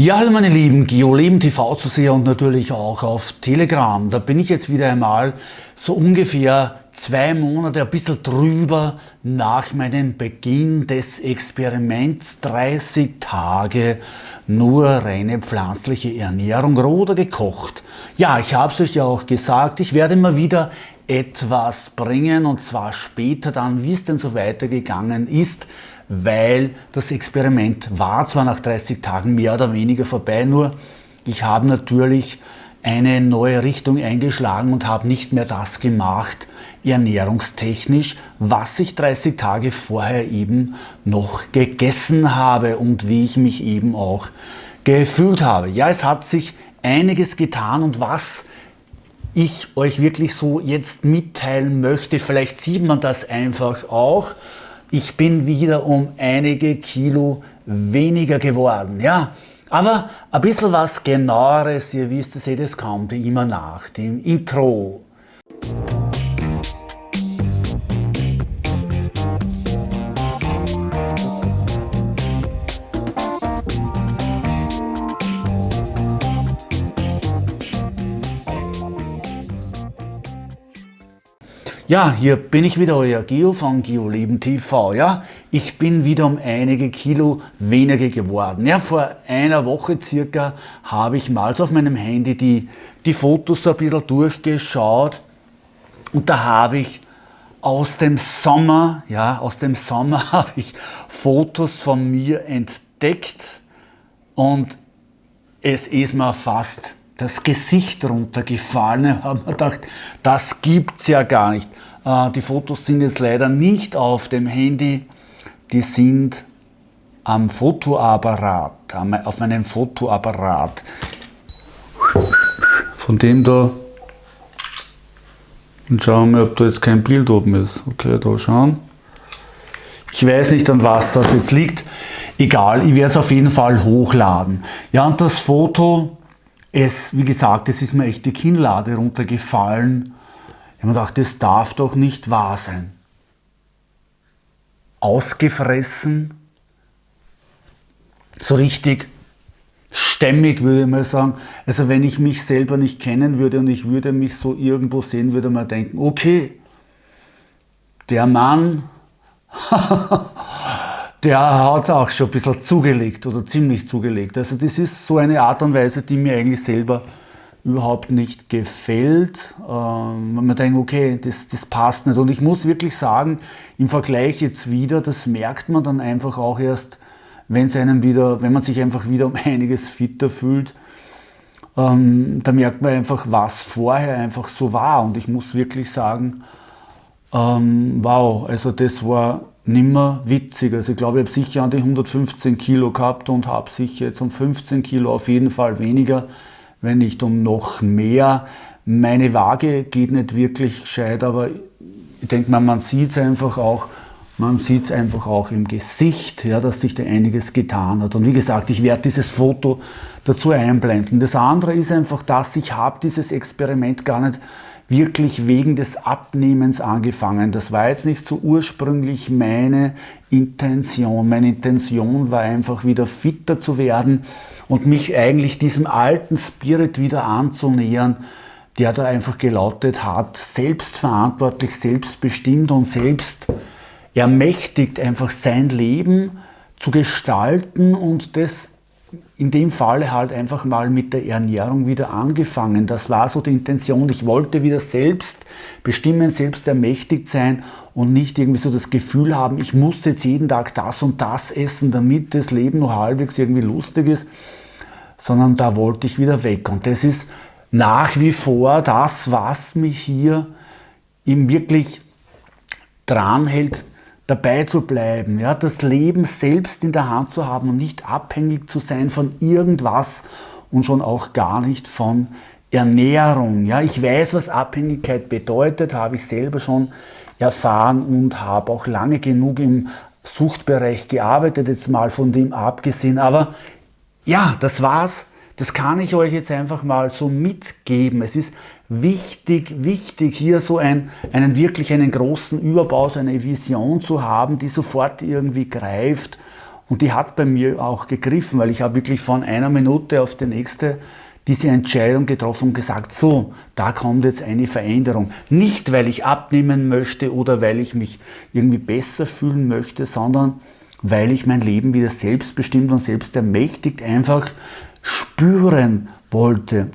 Ja, hallo meine Lieben, GeoLeben TV zu sehen und natürlich auch auf Telegram. Da bin ich jetzt wieder einmal so ungefähr zwei Monate, ein bisschen drüber nach meinem Beginn des Experiments 30 Tage nur reine pflanzliche Ernährung oder gekocht. Ja, ich habe es euch ja auch gesagt, ich werde immer wieder etwas bringen und zwar später dann, wie es denn so weitergegangen ist, weil das Experiment war zwar nach 30 Tagen mehr oder weniger vorbei, nur ich habe natürlich eine neue Richtung eingeschlagen und habe nicht mehr das gemacht, ernährungstechnisch, was ich 30 Tage vorher eben noch gegessen habe und wie ich mich eben auch gefühlt habe. Ja, es hat sich einiges getan und was ich euch wirklich so jetzt mitteilen möchte, vielleicht sieht man das einfach auch, ich bin wieder um einige Kilo weniger geworden. Ja, aber ein bisschen was genaueres, ihr wisst es, eh, kommt immer nach dem Intro. Ja, hier bin ich wieder, euer Geo von GeoLeben TV. Ja, ich bin wieder um einige Kilo weniger geworden. Ja, vor einer Woche circa habe ich mal so auf meinem Handy die, die Fotos so ein bisschen durchgeschaut und da habe ich aus dem Sommer, ja, aus dem Sommer habe ich Fotos von mir entdeckt und es ist mir fast das Gesicht runtergefallen. Ich habe mir gedacht, das gibt es ja gar nicht. Äh, die Fotos sind jetzt leider nicht auf dem Handy, die sind am Fotoapparat, auf meinem Fotoapparat. Von dem da, und schauen wir, ob da jetzt kein Bild oben ist. Okay, da schauen. Ich weiß nicht, an was das jetzt liegt. Egal, ich werde es auf jeden Fall hochladen. Ja, und das Foto es, wie gesagt, es ist mir echt die Kinnlade runtergefallen. Ich habe mir gedacht, das darf doch nicht wahr sein. Ausgefressen, so richtig stämmig würde ich mal sagen. Also wenn ich mich selber nicht kennen würde und ich würde mich so irgendwo sehen, würde man denken, okay, der Mann der hat auch schon ein bisschen zugelegt oder ziemlich zugelegt. Also das ist so eine Art und Weise, die mir eigentlich selber überhaupt nicht gefällt. Ähm, man denkt, okay, das, das passt nicht. Und ich muss wirklich sagen, im Vergleich jetzt wieder, das merkt man dann einfach auch erst, wenn einem wieder, wenn man sich einfach wieder um einiges fitter fühlt. Ähm, da merkt man einfach, was vorher einfach so war. Und ich muss wirklich sagen, ähm, wow, also das war nimmer witzig. Also ich glaube, ich habe sicher an die 115 Kilo gehabt und habe sicher jetzt um 15 Kilo auf jeden Fall weniger, wenn nicht um noch mehr. Meine Waage geht nicht wirklich gescheit, aber ich denke mal, man sieht es einfach auch, man sieht es einfach auch im Gesicht, ja, dass sich da einiges getan hat. Und wie gesagt, ich werde dieses Foto dazu einblenden. Das andere ist einfach, dass ich habe dieses Experiment gar nicht wirklich wegen des Abnehmens angefangen. Das war jetzt nicht so ursprünglich meine Intention. Meine Intention war einfach wieder fitter zu werden und mich eigentlich diesem alten Spirit wieder anzunähern, der da einfach gelautet hat, selbstverantwortlich, selbstbestimmt und selbst ermächtigt einfach sein Leben zu gestalten und das in dem Falle halt einfach mal mit der Ernährung wieder angefangen. Das war so die Intention. Ich wollte wieder selbst bestimmen, selbst ermächtigt sein und nicht irgendwie so das Gefühl haben, ich muss jetzt jeden Tag das und das essen, damit das Leben noch halbwegs irgendwie lustig ist, sondern da wollte ich wieder weg. Und das ist nach wie vor das, was mich hier eben wirklich dran hält, dabei zu bleiben, ja, das Leben selbst in der Hand zu haben und nicht abhängig zu sein von irgendwas und schon auch gar nicht von Ernährung. Ja, ich weiß, was Abhängigkeit bedeutet, habe ich selber schon erfahren und habe auch lange genug im Suchtbereich gearbeitet, jetzt mal von dem abgesehen. Aber ja, das war's. Das kann ich euch jetzt einfach mal so mitgeben. Es ist wichtig, wichtig hier so ein, einen wirklich einen großen Überbau, so eine Vision zu haben, die sofort irgendwie greift Und die hat bei mir auch gegriffen, weil ich habe wirklich von einer Minute auf die nächste diese Entscheidung getroffen und gesagt, so, da kommt jetzt eine Veränderung. Nicht, weil ich abnehmen möchte oder weil ich mich irgendwie besser fühlen möchte, sondern weil ich mein Leben wieder selbstbestimmt und selbst ermächtigt einfach spüren wollte.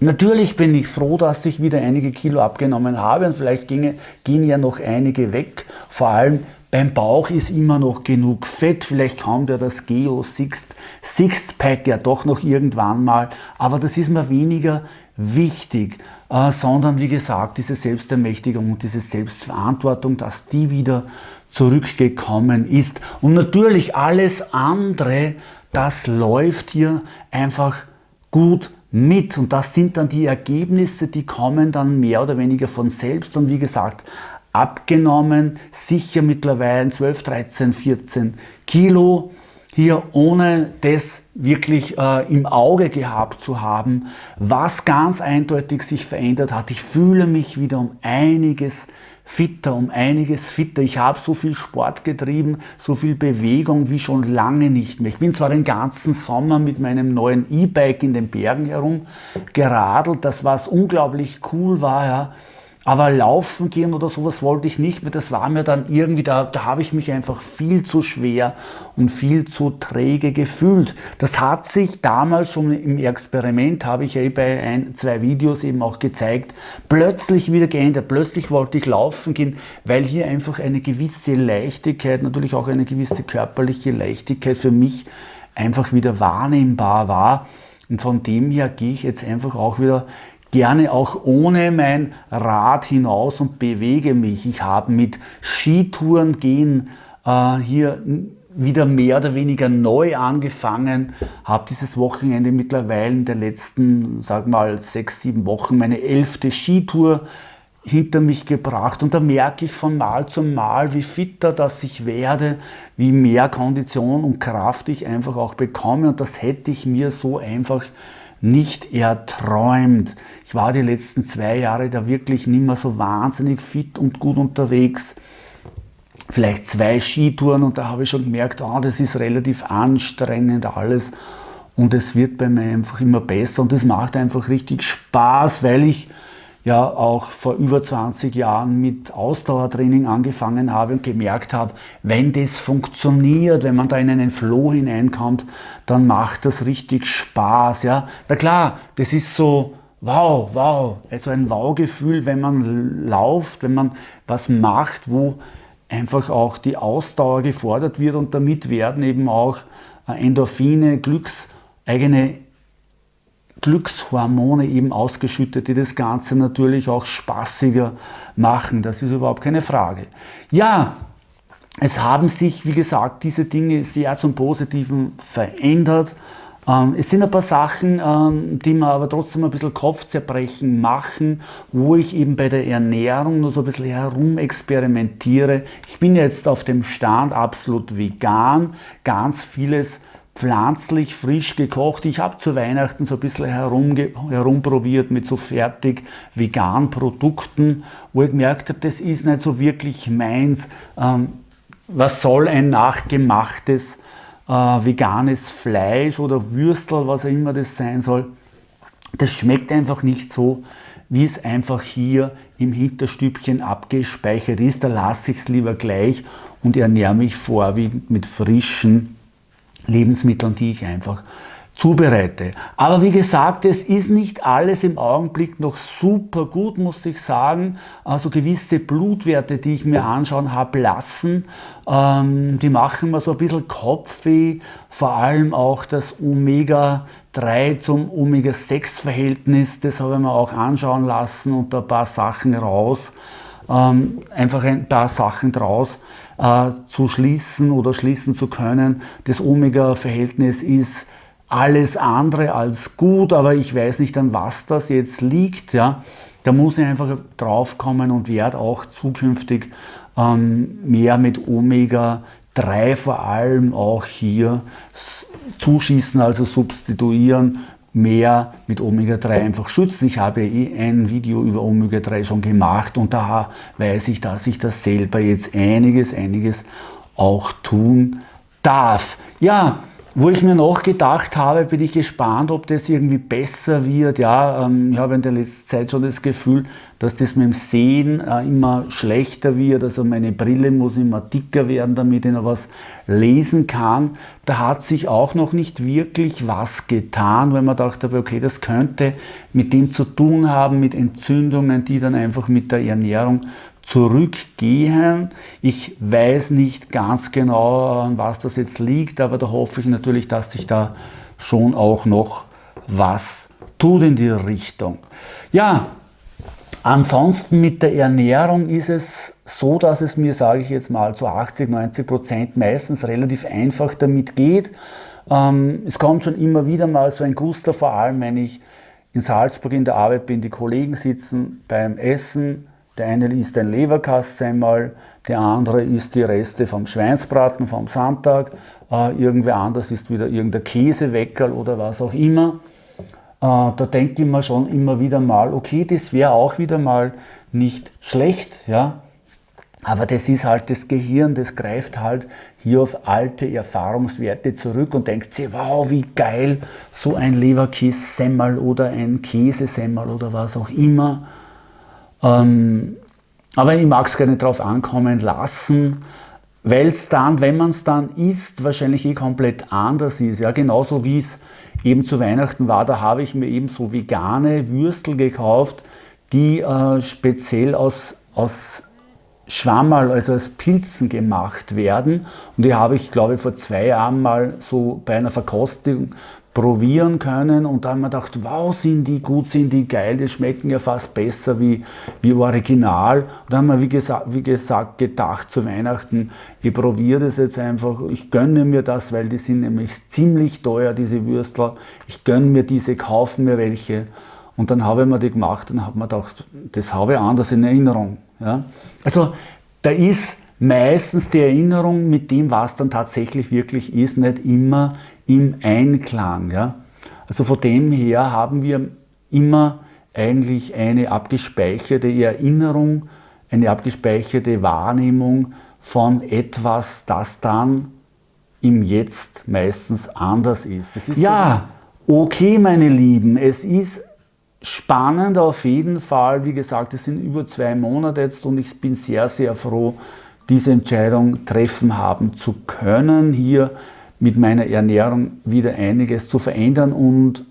Natürlich bin ich froh, dass ich wieder einige Kilo abgenommen habe und vielleicht ginge, gehen ja noch einige weg. Vor allem beim Bauch ist immer noch genug Fett, vielleicht kommt ja das Geo Sixth, Pack ja doch noch irgendwann mal, aber das ist mir weniger wichtig, äh, sondern wie gesagt, diese Selbstermächtigung und diese Selbstverantwortung, dass die wieder zurückgekommen ist. Und natürlich alles andere, das läuft hier einfach gut mit. Und das sind dann die Ergebnisse, die kommen dann mehr oder weniger von selbst. Und wie gesagt, abgenommen, sicher mittlerweile 12, 13, 14 Kilo. Hier ohne das wirklich äh, im Auge gehabt zu haben, was ganz eindeutig sich verändert hat. Ich fühle mich wieder um einiges fitter, um einiges fitter. Ich habe so viel Sport getrieben, so viel Bewegung wie schon lange nicht mehr. Ich bin zwar den ganzen Sommer mit meinem neuen E-Bike in den Bergen herum geradelt, das was unglaublich cool war, ja. Aber laufen gehen oder sowas wollte ich nicht mehr. Das war mir dann irgendwie, da, da habe ich mich einfach viel zu schwer und viel zu träge gefühlt. Das hat sich damals schon im Experiment, habe ich ja eh bei ein, zwei Videos eben auch gezeigt, plötzlich wieder geändert. Plötzlich wollte ich laufen gehen, weil hier einfach eine gewisse Leichtigkeit, natürlich auch eine gewisse körperliche Leichtigkeit für mich einfach wieder wahrnehmbar war. Und von dem her gehe ich jetzt einfach auch wieder gerne auch ohne mein Rad hinaus und bewege mich. Ich habe mit Skitouren gehen äh, hier wieder mehr oder weniger neu angefangen, habe dieses Wochenende mittlerweile in den letzten, sag mal, sechs, sieben Wochen meine elfte Skitour hinter mich gebracht. Und da merke ich von Mal zu Mal, wie fitter das ich werde, wie mehr Kondition und Kraft ich einfach auch bekomme. Und das hätte ich mir so einfach nicht erträumt. Ich war die letzten zwei Jahre da wirklich nicht mehr so wahnsinnig fit und gut unterwegs. Vielleicht zwei Skitouren und da habe ich schon gemerkt, oh, das ist relativ anstrengend alles und es wird bei mir einfach immer besser und es macht einfach richtig Spaß, weil ich ja auch vor über 20 Jahren mit Ausdauertraining angefangen habe und gemerkt habe, wenn das funktioniert, wenn man da in einen Flow hineinkommt, dann macht das richtig Spaß. Ja? Na klar, das ist so, wow, wow, also ein Wow-Gefühl, wenn man lauft, wenn man was macht, wo einfach auch die Ausdauer gefordert wird und damit werden eben auch Endorphine, Glücks, eigene Glückshormone eben ausgeschüttet, die das Ganze natürlich auch spaßiger machen. Das ist überhaupt keine Frage. Ja, es haben sich, wie gesagt, diese Dinge sehr zum Positiven verändert. Ähm, es sind ein paar Sachen, ähm, die mir aber trotzdem ein bisschen Kopfzerbrechen machen, wo ich eben bei der Ernährung nur so ein bisschen herumexperimentiere. Ich bin jetzt auf dem Stand absolut vegan, ganz vieles pflanzlich, frisch gekocht. Ich habe zu Weihnachten so ein bisschen herumprobiert mit so fertig veganen Produkten, wo ich gemerkt habe, das ist nicht so wirklich meins. Ähm, was soll ein nachgemachtes äh, veganes Fleisch oder Würstel, was auch immer das sein soll? Das schmeckt einfach nicht so, wie es einfach hier im Hinterstübchen abgespeichert ist. Da lasse ich es lieber gleich und ernähre mich vorwiegend mit frischen Lebensmitteln, die ich einfach zubereite. Aber wie gesagt, es ist nicht alles im Augenblick noch super gut, muss ich sagen. Also gewisse Blutwerte, die ich mir anschauen habe lassen, ähm, die machen mir so ein bisschen Kopfweh. Vor allem auch das Omega-3 zum Omega-6-Verhältnis, das habe ich mir auch anschauen lassen und ein paar Sachen raus, ähm, einfach ein paar Sachen draus äh, zu schließen oder schließen zu können. Das Omega-Verhältnis ist alles andere als gut, aber ich weiß nicht, an was das jetzt liegt. Ja. Da muss ich einfach drauf kommen und werde auch zukünftig ähm, mehr mit Omega-3 vor allem auch hier zuschießen, also substituieren mehr mit Omega-3 einfach schützen. Ich habe eh ein Video über Omega-3 schon gemacht und da weiß ich, dass ich das selber jetzt einiges, einiges auch tun darf. Ja, wo ich mir noch gedacht habe, bin ich gespannt, ob das irgendwie besser wird. Ja, ähm, ich habe in der letzten Zeit schon das Gefühl, dass das mit dem Sehen äh, immer schlechter wird. Also meine Brille muss immer dicker werden, damit ich noch was lesen kann. Da hat sich auch noch nicht wirklich was getan, weil man dachte, okay, das könnte mit dem zu tun haben, mit Entzündungen, die dann einfach mit der Ernährung zurückgehen. Ich weiß nicht ganz genau, an was das jetzt liegt, aber da hoffe ich natürlich, dass sich da schon auch noch was tut in die Richtung. Ja, ansonsten mit der Ernährung ist es so, dass es mir, sage ich jetzt mal, zu 80, 90 Prozent meistens relativ einfach damit geht. Ähm, es kommt schon immer wieder mal so ein Guster, vor allem wenn ich in Salzburg in der Arbeit bin, die Kollegen sitzen beim Essen, der eine isst ein Leberkassemmel, der andere isst die Reste vom Schweinsbraten vom Sonntag, äh, irgendwer anders isst wieder irgendein Käseweckerl oder was auch immer. Äh, da denkt man schon immer wieder mal, okay, das wäre auch wieder mal nicht schlecht, ja. Aber das ist halt das Gehirn, das greift halt hier auf alte Erfahrungswerte zurück und denkt sich, wow, wie geil, so ein Leberkässemmel oder ein Käsesemmel oder was auch immer. Ähm, aber ich mag es gerne darauf ankommen lassen, weil es dann, wenn man es dann isst, wahrscheinlich eh komplett anders ist. Ja, genauso wie es eben zu Weihnachten war, da habe ich mir eben so vegane Würstel gekauft, die äh, speziell aus, aus Schwammerl, also aus Pilzen gemacht werden. Und die habe ich, glaube ich, vor zwei Jahren mal so bei einer Verkostung probieren können und da haben wir gedacht, wow, sind die gut, sind die geil, die schmecken ja fast besser wie, wie original. Und da haben wir, wie gesagt, wie gesagt, gedacht zu Weihnachten, ich probiere das jetzt einfach, ich gönne mir das, weil die sind nämlich ziemlich teuer, diese Würstel. Ich gönne mir diese, kaufe mir welche. Und dann habe ich mir die gemacht und habe mir gedacht, das habe ich anders in Erinnerung. Ja? Also da ist meistens die Erinnerung mit dem, was dann tatsächlich wirklich ist, nicht immer im Einklang. Ja? Also von dem her haben wir immer eigentlich eine abgespeicherte Erinnerung, eine abgespeicherte Wahrnehmung von etwas, das dann im Jetzt meistens anders ist. ist ja, okay meine Lieben, es ist spannend auf jeden Fall. Wie gesagt, es sind über zwei Monate jetzt und ich bin sehr, sehr froh, diese Entscheidung treffen haben zu können, hier mit meiner Ernährung wieder einiges zu verändern. Und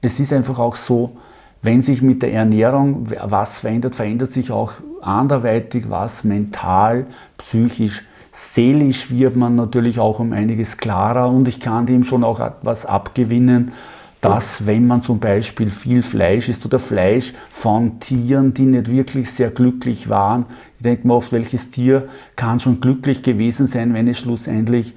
es ist einfach auch so, wenn sich mit der Ernährung was verändert, verändert sich auch anderweitig was mental, psychisch, seelisch wird man natürlich auch um einiges klarer. Und ich kann dem schon auch etwas abgewinnen, dass wenn man zum Beispiel viel Fleisch isst oder Fleisch von Tieren, die nicht wirklich sehr glücklich waren, ich denke mir oft, welches Tier kann schon glücklich gewesen sein, wenn es schlussendlich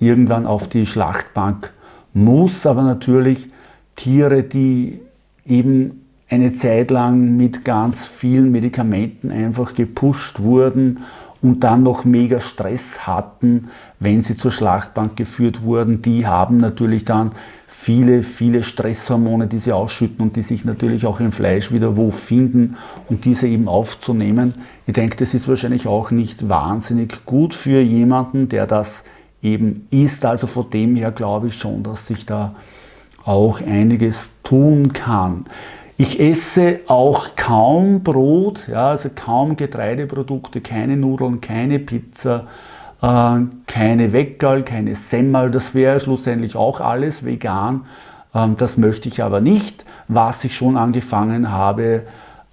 irgendwann auf die Schlachtbank muss, aber natürlich Tiere, die eben eine Zeit lang mit ganz vielen Medikamenten einfach gepusht wurden und dann noch mega Stress hatten, wenn sie zur Schlachtbank geführt wurden, die haben natürlich dann viele, viele Stresshormone, die sie ausschütten und die sich natürlich auch im Fleisch wieder wo finden und diese eben aufzunehmen. Ich denke, das ist wahrscheinlich auch nicht wahnsinnig gut für jemanden, der das eben ist. Also von dem her glaube ich schon, dass sich da auch einiges tun kann. Ich esse auch kaum Brot, ja, also kaum Getreideprodukte, keine Nudeln, keine Pizza, äh, keine Weckerl, keine Semmel, das wäre schlussendlich auch alles vegan. Ähm, das möchte ich aber nicht. Was ich schon angefangen habe,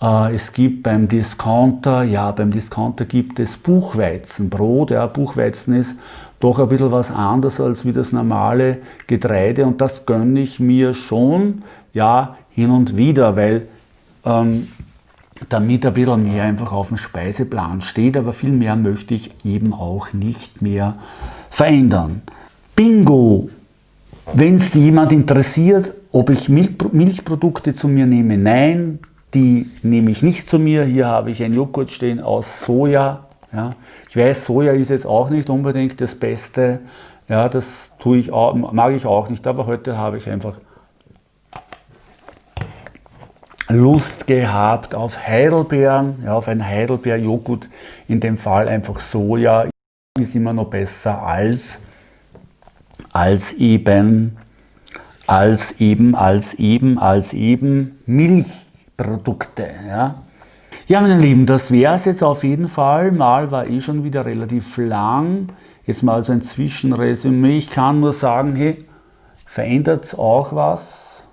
äh, es gibt beim Discounter, ja, beim Discounter gibt es Buchweizenbrot. Ja, Buchweizen ist doch ein bisschen was anderes als wie das normale Getreide und das gönne ich mir schon, ja, hin und wieder, weil ähm, damit ein bisschen mehr einfach auf dem Speiseplan steht, aber viel mehr möchte ich eben auch nicht mehr verändern. Bingo! Wenn es jemand interessiert, ob ich Milchprodukte zu mir nehme, nein, die nehme ich nicht zu mir. Hier habe ich ein Joghurt stehen aus Soja. Ja. Ich weiß, Soja ist jetzt auch nicht unbedingt das Beste. Ja, das tue ich auch, mag ich auch nicht, aber heute habe ich einfach Lust gehabt auf Heidelbeeren, ja, auf ein Heidelbeer-Joghurt, in dem Fall einfach Soja, ist immer noch besser als als eben, als eben, als eben, als eben Milchprodukte. Ja, ja meine Lieben, das wäre es jetzt auf jeden Fall. Mal war eh schon wieder relativ lang. Jetzt mal so ein Zwischenresümee. Ich kann nur sagen, hey, verändert auch was.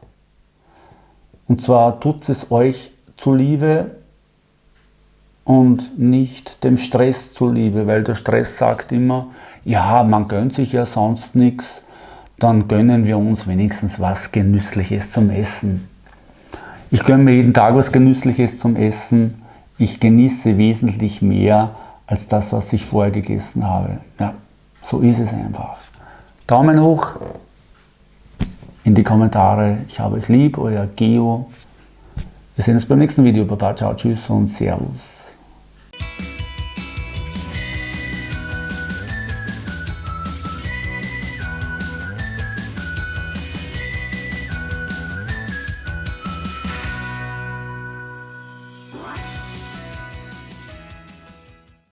Und zwar tut es euch zuliebe und nicht dem Stress zuliebe, weil der Stress sagt immer, ja, man gönnt sich ja sonst nichts, dann gönnen wir uns wenigstens was Genüssliches zum Essen. Ich gönne mir jeden Tag was Genüssliches zum Essen. Ich genieße wesentlich mehr als das, was ich vorher gegessen habe. Ja, so ist es einfach. Daumen hoch in die Kommentare. Ich habe euch lieb, euer Geo. Wir sehen uns beim nächsten Video. Baba, ciao, tschüss und servus.